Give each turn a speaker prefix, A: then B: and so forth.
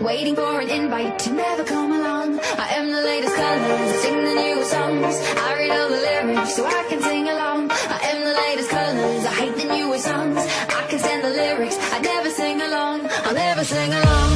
A: Waiting for an invite to never come along. I am the latest colors, sing the new songs. I read all the lyrics so I can sing along. I am the latest colors, I hate the newest songs. I can stand the lyrics, I never sing along. I'll never sing along.